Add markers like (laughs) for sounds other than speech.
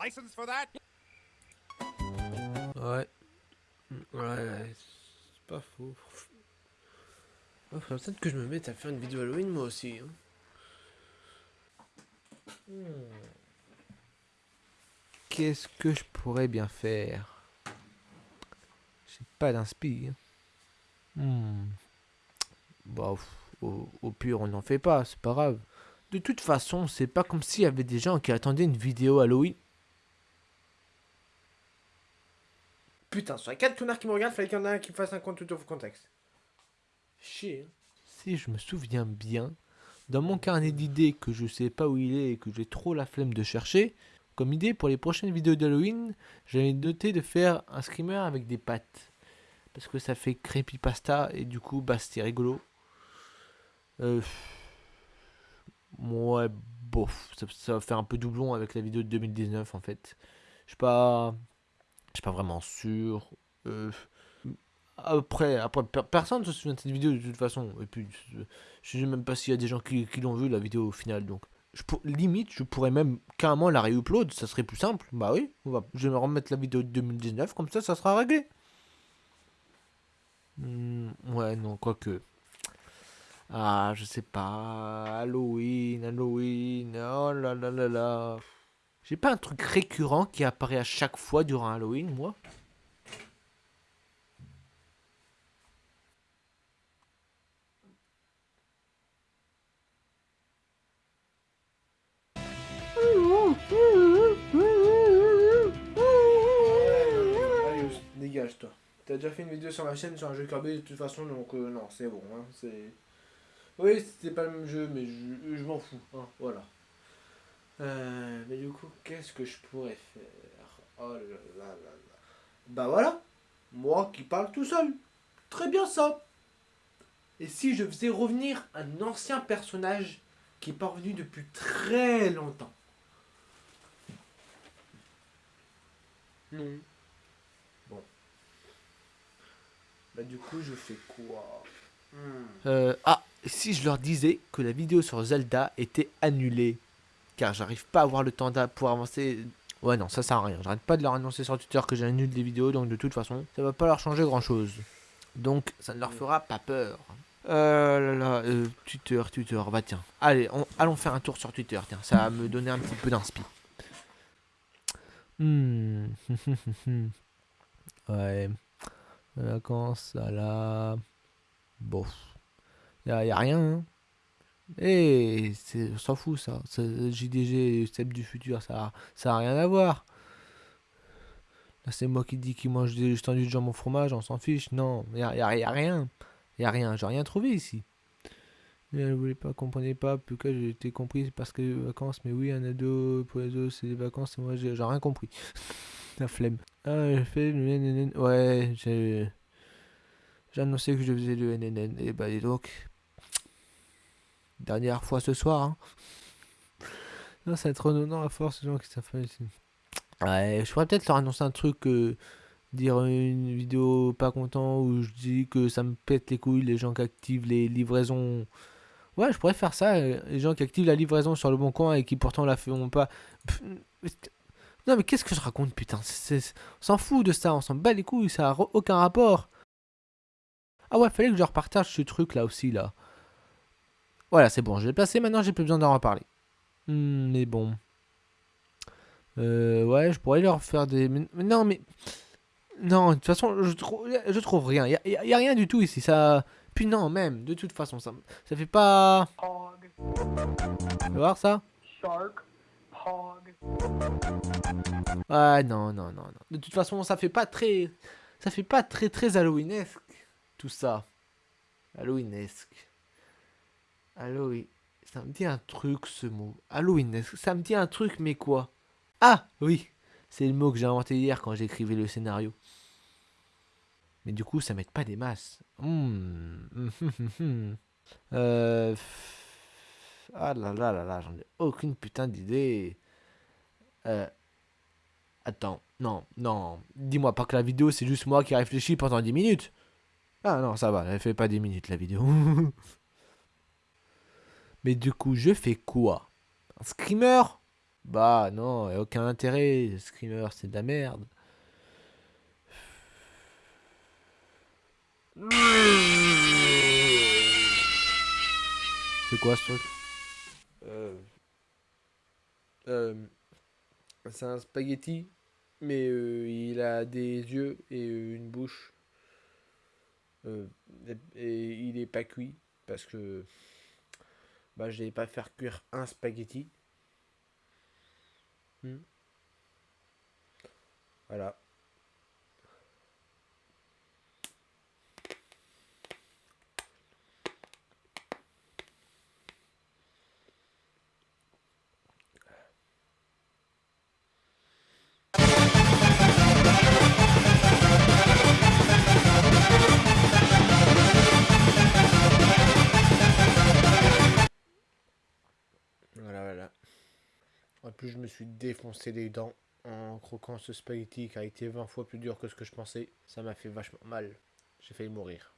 License for that? Ouais. Ouais, c'est faudrait peut-être que je me mette à faire une vidéo Halloween moi aussi. hein. Hmm. Qu'est-ce que je pourrais bien faire? J'ai pas d'inspi. hein. Hmm. Bah, pff, au, au pire, on n'en fait pas, c'est pas grave. De toute façon, c'est pas comme s'il y avait des gens qui attendaient une vidéo Halloween. Putain, sur les 4 connards qui me regardent, fallait qu'il y en ait un qui me fasse un compte tout of contexte. Si je me souviens bien, dans mon carnet d'idées que je sais pas où il est et que j'ai trop la flemme de chercher, comme idée pour les prochaines vidéos d'Halloween, j'avais noté de faire un screamer avec des pattes. Parce que ça fait creepypasta et du coup, bah c'était rigolo. Euh, ouais, bof, ça, ça va faire un peu doublon avec la vidéo de 2019 en fait. Je suis pas, je suis pas vraiment sûr. Euh, après, après, per- personne ne se souvient de cette vidéo de toute façon. Et puis, je sais même pas s'il y a des gens qui, l'ont vu la vidéo au final. Donc, je limite, je pourrais même carrément la réupload. Ça serait plus simple. Bah oui, va, je vais me remettre la vidéo de 2019. Comme ça, ça sera réglé. Hmm, ouais, non, quoique. Ah, je sais pas. Halloween, Halloween. Oh là là là là. J'ai pas un truc récurrent qui apparaît à chaque fois durant Halloween, moi? Allez, dégage-toi. T'as déjà fait une vidéo sur ma chaîne sur un jeu Kirby de toute façon, donc euh, non, c'est bon. Hein, c'est... Oui, c'était pas le même jeu, mais je, je m'en fous. Hein, voilà. Euh, mais du coup, qu'est-ce que je pourrais faire? Oh là là là là. Bah voilà, moi qui parle tout seul. Très bien ça. Et si je faisais revenir un ancien personnage qui est pas revenu depuis très longtemps? Non. Bah du coup, je fais quoi? Euh, ah, si je leur disais que la vidéo sur Zelda était annulée, car j'arrive pas à avoir le temps pour avancer. Ouais, non, ça sert à rien. J'arrête pas de leur annoncer sur Twitter que j'annule des vidéos, donc de toute façon, ça va pas leur changer grand chose. Donc, ça ne leur fera pas peur. Euh là là, euh, Twitter, Twitter, bah tiens. Allez, on- allons faire un tour sur Twitter, tiens, ça va me donner un petit peu d'inspi. Hmm. (laughs) ouais. Vacances, ça là. Bon. Y a, y a rien. Hein. C'est- on s'en fout ça. JDG, Step du futur, ça, ça a rien à voir. Là, c'est moi qui dis qu'il mange des tendus de jambon fromage, on s'en fiche. Non, y a, y a- a rien. Y a rien, j'ai rien trouvé ici. Mais elle voulait pas, comprenait pas. Pourquoi j'ai été compris, parce que les vacances. Mais oui, un ado, pour les autres, c'est des vacances. Et moi, j'ai rien compris. (laughs) La flemme. Ah, j'ai fait le NNN. Ouais, j'ai. J'ai annoncé que je faisais le NNN. Et bah, dis donc. Dernière fois ce soir. Hein. Non, ça va être à force, les gens qui savent. Ouais, je pourrais peut-être leur annoncer un truc. euh, dire une vidéo pas content où je dis que ça me pète les couilles, les gens qui activent les livraisons. Ouais, je pourrais faire ça. euh, Les gens qui activent la livraison sur le bon coin et qui pourtant la feront pas. Non, mais qu'est-ce que je raconte, putain? On s'en fout de ça, on s'en bat les couilles, ça a aucun rapport. Ah ouais, fallait que je leur partage ce truc là aussi, là. Voilà, c'est bon, je l'ai placé, maintenant j'ai plus besoin d'en reparler. Hmm, mais bon. Euh, ouais, je pourrais leur faire des. mais- non, mais. Non, de toute façon, je trouve, je trouve rien. Il y, a- rien du tout ici. Ça. Puis non, même, de toute façon, ça, ça fait pas. Tu vas voir ça? Shark, Ah non, non, non, non. De toute façon, ça fait pas très. Ça fait pas très, très Halloweenesque. Tout ça. Halloweenesque. Halloween. Ça me dit un truc, ce mot. Halloweenesque. Ça me dit un truc, mais quoi? Ah, oui. C'est le mot que j'ai inventé hier quand j'écrivais le scénario. Mais du coup, ça m'aide pas des masses. Hmm. (laughs) Euh... Ah là là là là, j'en ai aucune putain d'idée. Euh... Attends, non, non. Dis-moi pas que la vidéo, c'est juste moi qui réfléchis pendant 10 minutes. Ah non, ça va, elle fait pas 10 minutes la vidéo. (laughs) Mais du coup, je fais quoi? Un screamer? Bah non, y a aucun intérêt. Screamer, c'est de la merde. C'est quoi ce truc? C'est un spaghetti, mais euh, il a des yeux et euh, une bouche. Euh, et, il est pas cuit parce que bah, je n'allais pas faire cuire un spaghetti. Hmm. Voilà, En plus, je me suis défoncé les dents en croquant ce spaghetti qui a été 20 fois plus dur que ce que je pensais. Ça m'a fait vachement mal. J'ai failli mourir.